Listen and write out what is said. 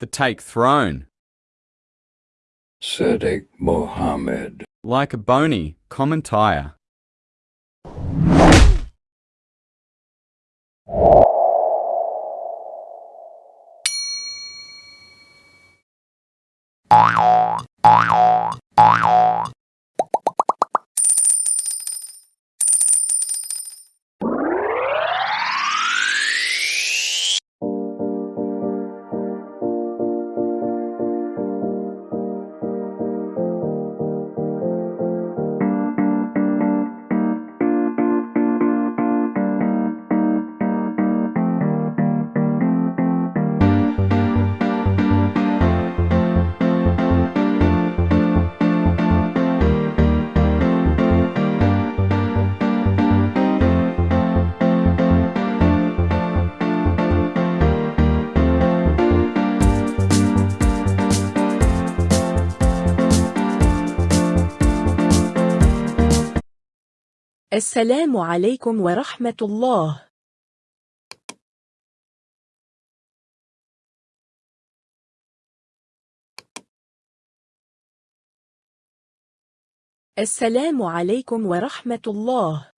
The take throne. Sadiq Mohammed. Like a bony, common tire. السلام عليكم ورحمة الله. السلام عليكم ورحمة الله.